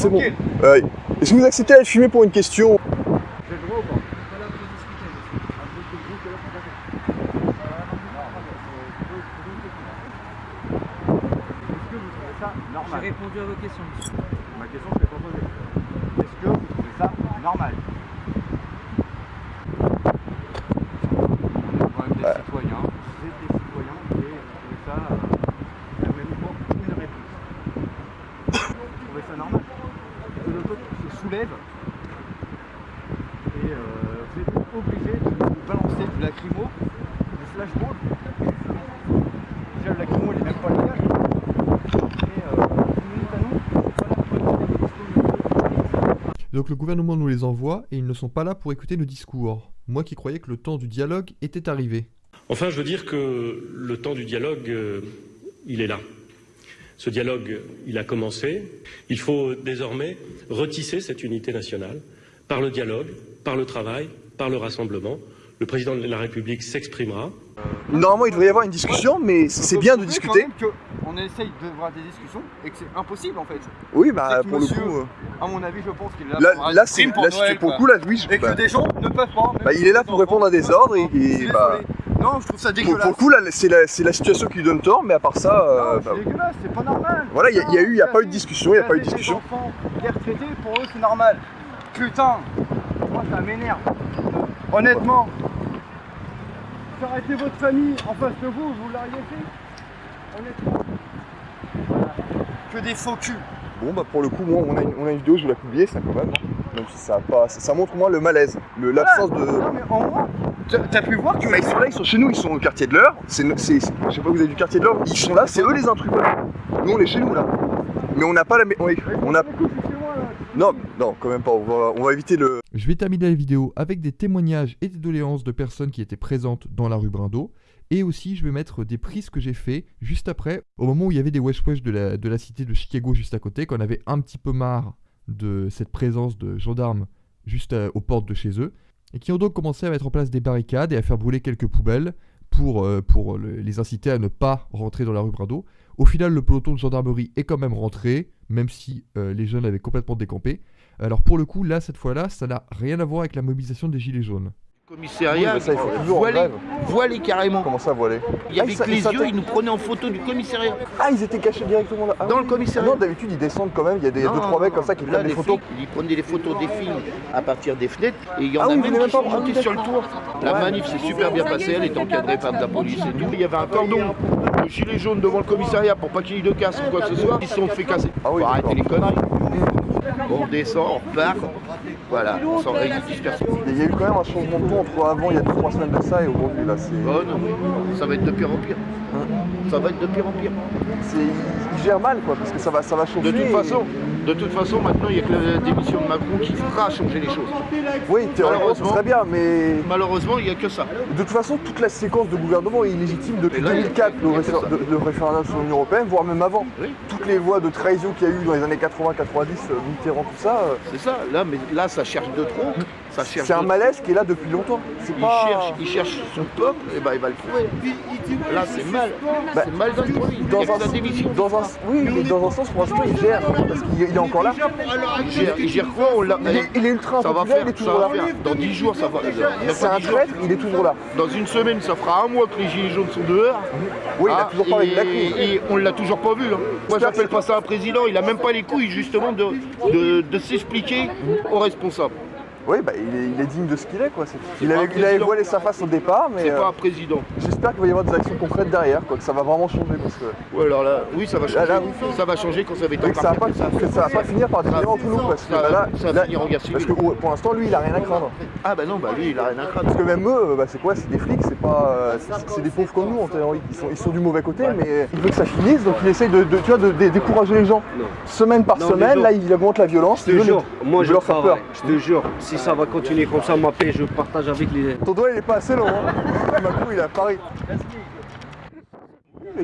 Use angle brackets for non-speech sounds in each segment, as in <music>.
C'est bon. Euh, Est-ce que vous acceptez d'être filmé pour une question J'ai le droit ou pas Est-ce que vous trouvez ça J'ai normal répondu à vos questions. Ma question, je l'ai pas posée. Est-ce que vous trouvez ça normal On est quand même des citoyens, vous êtes des citoyens et vous trouvez ça, euh, même pas une réponse. Vous trouvez ça normal Que le peuple se soulève et euh, vous êtes obligé de nous balancer du lacrymo, du flashball. Déjà le lacrymo il est même pas légal. Euh, Donc le gouvernement nous les envoie et ils ne sont pas là pour écouter nos discours. Moi qui croyais que le temps du dialogue était arrivé. Enfin, je veux dire que le temps du dialogue, euh, il est là. Ce dialogue, il a commencé. Il faut désormais retisser cette unité nationale par le dialogue, par le travail, par le rassemblement. Le président de la République s'exprimera. Normalement, il devrait y avoir une discussion, mais c'est bien de discuter. quand même qu'on essaye d'avoir des discussions et que c'est impossible en fait. Oui, bah que pour le monsieur- coup. euh, À mon avis, je pense qu'il est là, Là, pour un là, c'est crime pour là, c'est- Noël, pour le quoi. coup, là, oui, je- Et que bah, des gens ne peuvent pas. bah, il est là pour répondre à des ordres et- bah. Non, je trouve ça dégueulasse. pour le coup, là, c'est la, c'est la situation qui lui donne tort, mais à part ça, euh, bah, c'est dégueulasse, c'est pas normal. voilà, il y, a- y a eu, il y a pas eu de discussion, il y a pas eu de discussion. enfants, les retraités, pour eux, c'est normal. Putain, moi ça m'énerve. Honnêtement, faire arrêter votre famille en face de vous, vous l'auriez fait Honnêtement. Voilà. Que des faux culs. Bon, bah pour le coup, moi, on a une, on a une vidéo, je vous la publier, ça quand même. hein. Même si ça a pas, ça, ça montre au moins le malaise, le- l'absence de. Non mais en moi, t'as pu voir que Bah, ils sont là, ils sont chez nous, ils sont au quartier de l'heure. Je sais pas, vous avez du quartier de l'heure. Ils sont là, c'est eux les intrus. Nous, on est chez nous là. Mais on n'a pas la. On, on a. Non, non, quand même pas. On va, on va éviter le. Je vais terminer la vidéo avec des témoignages et des doléances de personnes qui étaient présentes dans la rue Brindo. Et aussi, je vais mettre des prises que j'ai fait juste après, au moment où il y avait des wesh wesh de la, de la cité de Chicago juste à côté, qu'on avait un petit peu marre de cette présence de gendarmes juste à- aux portes de chez eux, et qui ont donc commencé à mettre en place des barricades et à faire brûler quelques poubelles pour, euh, les inciter à ne pas rentrer dans la rue Brindo. Au final, le peloton de gendarmerie est quand même rentré, même si euh, les jeunes avaient complètement décampé. Alors pour le coup, là, cette fois-là, ça n'a rien à voir avec la mobilisation des Gilets jaunes. Commissariat, Oui, ça, il faut toujours en voilé, voilé carrément. Comment ça voiler Il y Ah, avait que sa- les yeux, ils nous prenaient en photo du commissariat. Ah, ils étaient cachés directement là. Ah Dans oui. le commissariat. Non, d'habitude, ils descendent quand même. Il y a des Non, deux, trois non, mecs non. comme ça qui Là, prennent des photos. flics, ils prenaient des photos des films à partir des fenêtres et il y en Ah a oui, vous même qui même sont pas montés sur le tour. La manif s'est super bien passée, elle était encadrée par de la police et tout. Il y avait un cordon de gilets jaunes devant le commissariat pour pas qu'il y ait de casse ou quoi que ce soit. Ils se sont fait casser. Ah oui, arrêter les conneries. On descend, on repart. Voilà, on s'en. Il y a eu quand même un changement de ton entre avant, il y a 2-3 semaines de ça, et aujourd'hui. Là, c'est. Oh non, ça va être de pire en pire. Ça va être de pire en pire. c'est- Ils gèrent mal, quoi, parce que ça va, ça va changer. De toute et- façon, de toute façon, maintenant, il n'y a que la démission de Macron qui fera changer les choses. Oui, théoriquement, ce serait bien, mais. Malheureusement, il n'y a que ça. De toute façon, toute la séquence de gouvernement est illégitime depuis Et là, 2004, il y a- le, réfé- de- le référendum sur l'Union Européenne, voire même avant. Oui. Toutes les voies de trahison qu'il y a eu dans les années 80-90, euh, Mitterrand, tout ça, euh, C'est ça. Là, mais là, ça cherche de trop. C'est un de- malaise qui est là depuis longtemps. Il pas. cherche, il cherche son peuple, et ben il va le trouver. Là, c'est mal. Bah, c'est mal dans Dans que un, dans un, oui, mais dans un sens, pour l'instant, il gère, parce qu'il il est encore là. Il gère, il gère quoi On. Il est, il est ultra Ça va faire, il est ça va là. faire. Dans 10 jours, ça va. C'est un 10 jours. traître, il est toujours là. Dans une semaine, ça fera un mois que les gilets jaunes sont dehors. Oui, il a Ah, toujours pas avec et, la crise. et on l'a toujours pas vu. hein. Moi, j'appelle pas ça un président. Il a même pas les couilles justement de, de, de s'expliquer aux responsables. Oui, bah, il, est, il est digne de ce qu'il est, quoi. Il avait, il avait voilé sa face au départ, mais C'est euh, pas un président. j'espère qu'il va y avoir des actions concrètes derrière, quoi, que ça va vraiment changer, parce que, Ou alors là, oui, ça va changer. Là, là, Ça va changer quand ça va être et que ça va pas, que ça. que ça va pas finir par diviser entre nous, parce que bah, là, ça va là- finir en guerre parce que pour l'instant, lui, il a rien à craindre. Ah bah non, bah lui, il a rien à craindre. Parce que même eux, bah, c'est quoi C'est des flics, c'est pas, euh, c'est des pauvres comme nous en théorie. Ils sont, ils sont du mauvais côté, mais il veut que ça finisse, donc il essaye de, de- tu vois, de, de décourager les gens. Non. Semaine par Non, semaine, là, il augmente la violence. Je te jure, moi je leur peur. je te jure, si ça va continuer comme ça, ma paix, je partage avec les... Ton doigt, il est pas assez long. Hein. <laughs> Macron, il a Paris.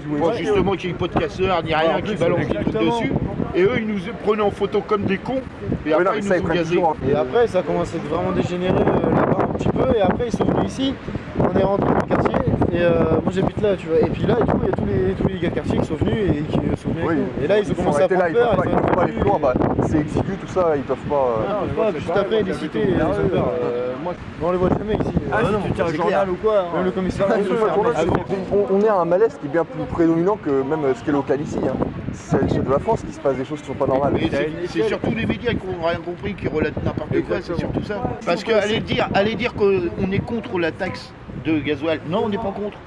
Bon, justement, qu'il n'y ait pas de casseurs, ni rien qui balance des trucs dessus. Et eux, ils nous prenaient en photo comme des cons. Et non, après, ils ça, nous ont gazés. hein. Et après, ça commence à être vraiment dégénéré euh, là-bas un petit peu. Et après, ils sont venus ici. On est rentré dans le quartier. Et euh, moi, j'habite là, tu vois. Et puis là, du coup, il y a tous les, tous les gars de quartier qui sont venus et qui sont bien Oui, avec nous. Et là, ils ont commencé à prendre là, peur. ils ils pas plus loin. Bah, c'est exigu, tout ça, ils peuvent pas. euh, Ah, on peut pas, juste après, les cités. Euh, moi, on les voit jamais ici. Ah, Euh, si non, tu journal clair. ou quoi Même le l'a, mec. c'est- on, on est à un malaise qui est bien plus prédominant que même euh, ce qui est local ici. Hein. C'est à l'échelle de la France qu'il se passe des choses qui sont pas normales. Mais c'est- surtout les médias qui n'ont rien compris, qui relatent n'importe quoi, c'est surtout ça. Parce que aller dire, aller dire qu'on est contre la taxe de gasoil, non, on n'est pas contre.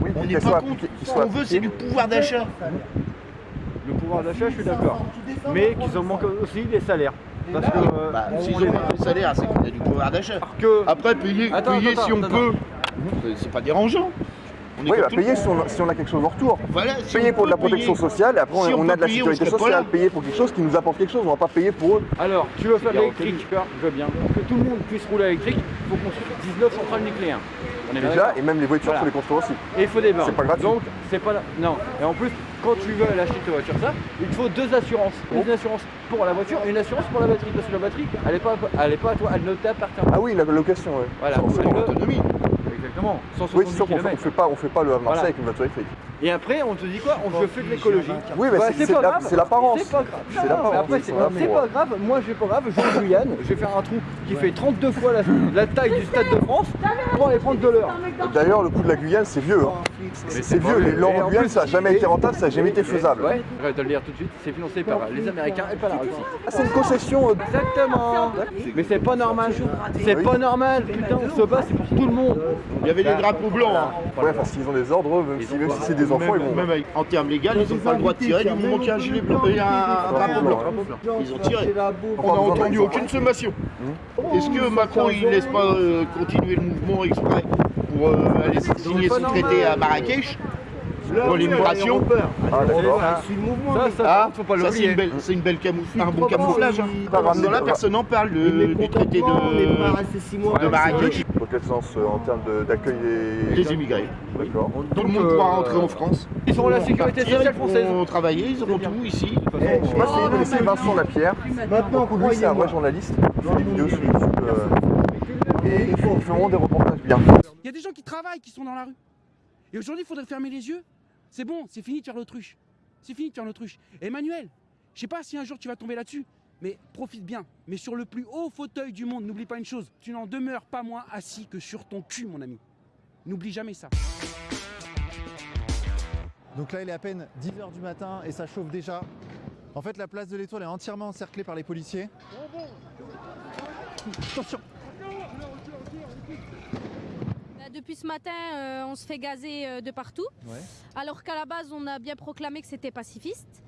Oui, On n'est pas contre. Ce qu'on veut, c'est du pouvoir d'achat. Pouvoir d'achat, je suis d'accord. Mais qu'ils en manquent aussi des salaires. Parce que. euh, Bah, s'ils on ont est- pas de salaire, c'est qu'on a du pouvoir d'achat. que. Après, payer, Attends, payer attends, si on attends, peut, c'est- pas dérangeant. On est Oui, bah, payer si on, si on a quelque chose en retour. Voilà, si Payer pour de la protection payer- sociale et après si on, on a de la payer, sécurité sociale. Payer pour quelque chose qui nous apporte quelque chose, on va pas payer pour eux. Alors, tu veux faire de l'électrique, je veux bien. Que tout le monde puisse rouler électrique, il faut construire 19 centrales nucléaires. On est bien Déjà, et même les voitures, Voilà. faut les construire aussi. Et il faut des bornes. C'est pas gratuit. Donc, c'est pas. Non. Et en plus, quand tu veux aller acheter ta voiture, ça, il te faut deux assurances. Une assurance pour la voiture et une assurance pour la batterie. Parce que la batterie, elle est pas, elle est pas à toi, elle ne t'appartient pas. Ah oui, la location, ouais. Voilà. Sans- ne- Autonomie. Exactement. Oui, 170 c'est sûr qu'on km. fait pas, on fait pas le Voilà. Marseille avec une voiture électrique. Et après, on te dit quoi On je fais de l'écologie. Oui, mais Bah, c'est- pas grave. c'est l'apparence. C'est pas grave. C'est l'apparence, après, pas grave. Moi, je vais pas grave. Je vais en Guyane. Je vais faire un trou qui fait 32 fois la, la taille du Stade de France pour aller prendre de l'heure. D'ailleurs, le coup de la Guyane, c'est vieux. hein. C'est vieux. L'or en Guyane, ça a jamais été rentable, ça a jamais été faisable. Ouais, je vais te le dire tout de suite. C'est financé par les Américains et par la Russie. Ah, c'est une concession. euh, Exactement. Mais c'est pas normal. C'est pas normal. Putain, on se bat, c'est pour tout le monde. Il y avait des drapeaux blancs. hein. Ouais, parce qu'ils ont des ordres, même si, même si c'est des enfants, ils Même, vont. même avec- en termes légaux, ils n'ont pas le droit de tirer du moment qu'il y a un gilet blanc et un, un drapeau blanc. Ils ont tiré. On n'a entendu aucune sommation. Est-ce que Macron il laisse pas euh, continuer le mouvement exprès pour euh, aller signer son traité à Marrakech pour l'immigration Ah, Ah, faut pas ça c'est l'oublier. une belle, c'est une belle camouf- un bon camouflage. là, personne n'en parle de- du traité de, de Marrakech. Dans quel sens euh, en termes de- d'accueil des. Les immigrés. D'accord. Tout le monde pourra rentrer en France. Ils sont la sécurité sociale ils française. pourront travailler, ils auront tout ici. Je sais pas si vous connaissez Vincent Lapierre. Lui, c'est un vrai journaliste. Il fait des vidéos sur YouTube. euh, Et ils ils font des reportages bien. Il y a des gens qui travaillent, qui sont dans la rue. Et aujourd'hui, il faudrait fermer les yeux. C'est bon, c'est fini de faire l'autruche. C'est fini de faire l'autruche. Emmanuel, je sais pas si un jour tu vas tomber là-dessus, mais profite bien. Mais sur le plus haut fauteuil du monde, n'oublie pas une chose, tu n'en demeures pas moins assis que sur ton cul, mon ami. N'oublie jamais ça. Donc là, il est à peine 10h du matin et ça chauffe déjà. En fait, la place de l'Étoile est entièrement encerclée par les policiers. Attention Bah, Depuis ce matin, euh, on se fait gazer euh, de partout, Ouais. alors qu'à la base, on a bien proclamé que c'était pacifiste.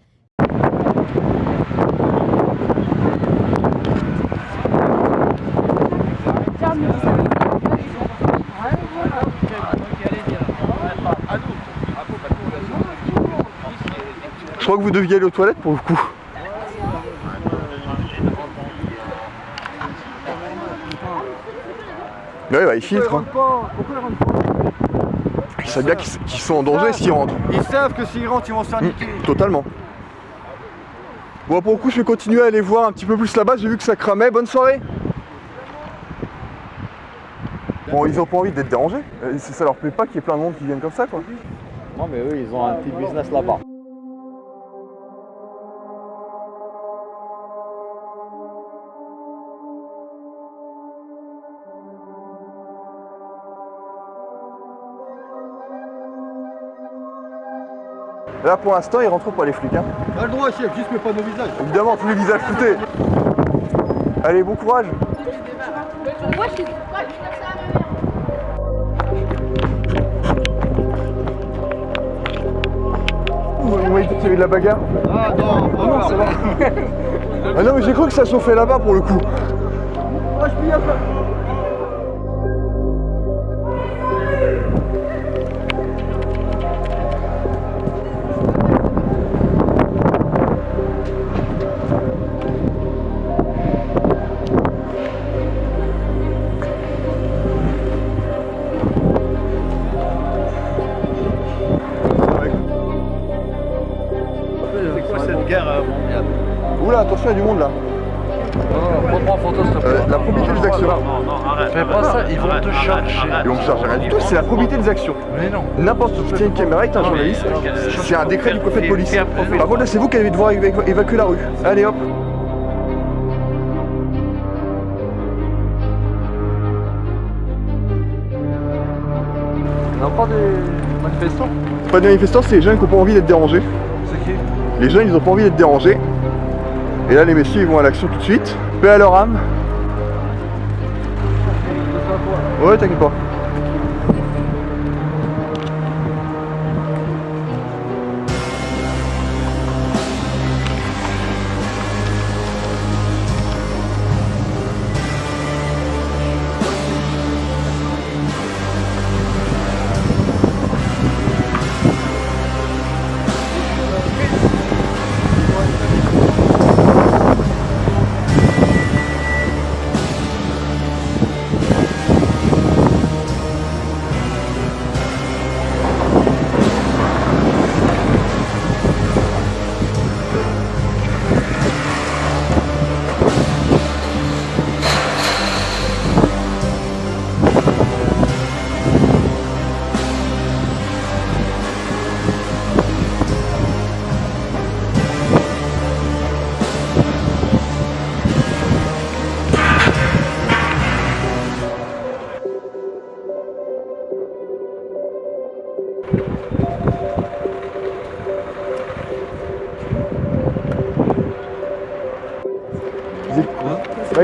Je crois que vous deviez aller aux toilettes pour le coup. Ouais, bah ils filtrent. hein. Ils savent bien qu'ils sont en danger s'ils rentrent. Ils savent que s'ils rentrent, ils vont se faire Mm, niquer. Totalement. Bon, pour le coup, je vais continuer à aller voir un petit peu plus là-bas. J'ai vu que ça cramait. Bonne soirée. Bon, ils ont pas envie d'être dérangés. Euh, Ça ça leur plaît pas qu'il y ait plein de monde qui viennent comme ça, quoi. Non, mais eux, ils ont un petit business là-bas. Là, pour l'instant, ils rentrent pas les flics. Hein. Pas le droit, chef, juste mais pas nos visages. Évidemment, tous les visages floutés. Allez, bon courage. Vous m'avez dit qu'il y avait de la bagarre Ah non, pas encore. <laughs> Ah non, mais j'ai cru que ça chauffait là-bas pour le coup. Y Ils vont me charger rien du tout, c'est la probité des actions. Mais non. N'importe qui tient une caméra est un journaliste. C'est un décret du préfet de police. Par contre, là, c'est vous qui allez devoir éva- évacuer la rue. Allez hop. On n'a pas des manifestants Pas de manifestants, c'est les jeunes qui n'ont pas envie d'être dérangés. C'est qui? Les jeunes, ils ont pas envie d'être dérangés. Et là, les messieurs, ils vont à l'action tout de suite. Paix à leur âme. Ouais, t'inquiète pas.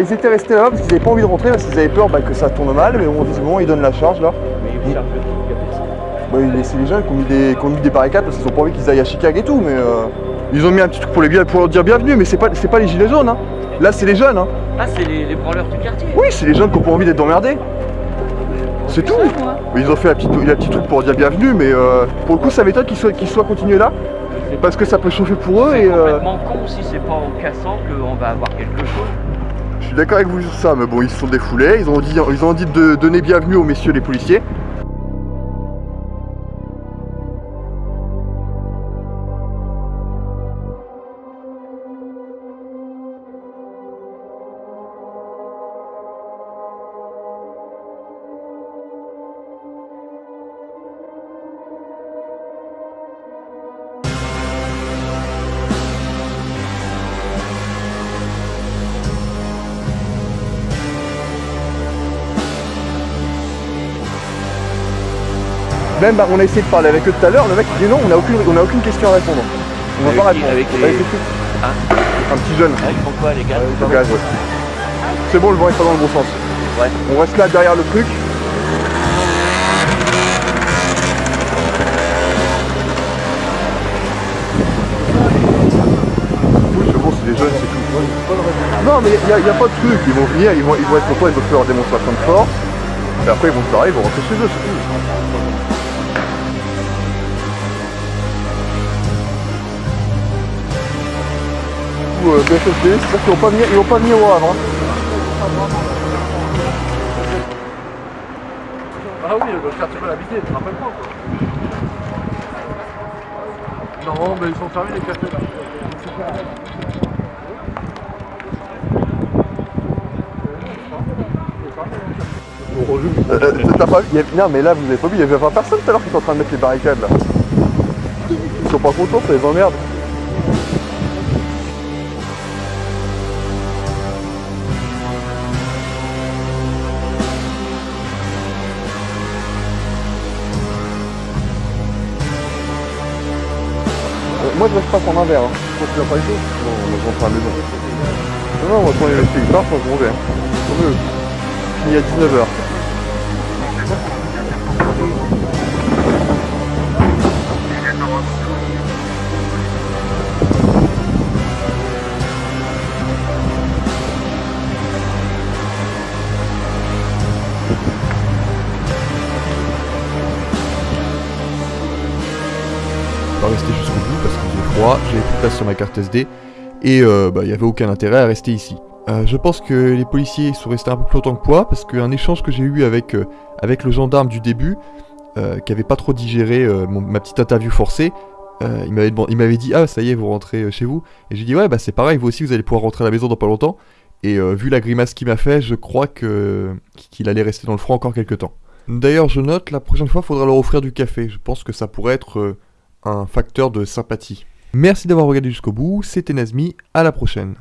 Ils étaient restés là parce qu'ils n'avaient pas envie de rentrer parce qu'ils avaient peur bah, que ça tourne mal, mais bon, visiblement ils donnent la charge là. Bah, il- c'est les gens qui ont mis des, qui ont mis des barricades parce qu'ils ont pas envie qu'ils aillent à Chicago et tout, mais euh, ils ont mis un petit truc pour, les, bien- pour leur dire bienvenue, mais c'est pas, pas les gilets jaunes. Hein. Là, c'est les jeunes. Hein. Ah, c'est les, les branleurs du quartier. Oui, c'est les jeunes qui ont pas envie d'être emmerdés. C'est tout. Ils ont fait la petite, la petite truc pour dire bienvenue, mais euh, pour le coup, ça m'étonne qu'ils soient, qu'ils soient continués là. Parce que ça peut chauffer pour eux C'est et. euh, complètement con si c'est pas en cassant qu'on va avoir quelque chose. D'accord avec vous sur ça, mais bon, ils se sont défoulés, ils ont dit, ils ont dit de donner bienvenue aux messieurs les policiers. Même bah, on a essayé de parler avec eux tout à l'heure, le mec il dit non, on n'a aucune, on a aucune question à répondre. On va pas répondre. Avec les-. Hein Un petit jeune. Ah, ils font quoi les gars ouais. C'est bon, le vent est pas dans le bon sens. Ouais. On reste là derrière le truc. Oui, c'est bon, c'est des jeunes, c'est tout. Non, mais il n'y a pas de truc. Ils vont venir, ils vont, ils vont être contents, ils vont faire leur démonstration de force. Et après, ils vont se barrer, ils vont rentrer chez eux, c'est tout. Euh, BFFD, c'est-à-dire qu'ils vont pas vont pas au Havre. hein. Ah oui, le quartier peut l'habiter, tu te rappelles pas quoi. Non, mais ils sont fermés les cafés là. Euh, euh, t'as pas vu il y a- Non mais là vous avez pas vu, il y avait pas personne tout à l'heure qui était en train de mettre les barricades là. Ils sont pas contents, ça les emmerde. Moi je reste pas prendre un verre, hein. Toi tu l'as pas été Non, moi je rentre à la maison. Non, non, on va prendre les moi je m'en vais. hein. Je finis à 19h. endroit, j'avais tout place sur ma carte SD, et euh, bah, il n'y avait aucun intérêt à rester ici. Euh, je pense que les policiers sont restés un peu plus longtemps que moi, parce qu'un échange que j'ai eu avec, euh, avec le gendarme du début, qui avait pas trop digéré ma petite interview forcée, il m'avait dit « Ah, ça y est, vous rentrez chez vous ?» Et j'ai dit « Ouais, bah c'est pareil, vous aussi, vous allez pouvoir rentrer à la maison dans pas longtemps. » Et vu la grimace qu'il m'a fait, je crois que qu'il allait rester dans le froid encore quelques temps. D'ailleurs, je note, la prochaine fois, il faudra leur offrir du café. Je pense que ça pourrait être un facteur de sympathie. Merci d'avoir regardé jusqu'au bout, c'était Nazmi, à la prochaine.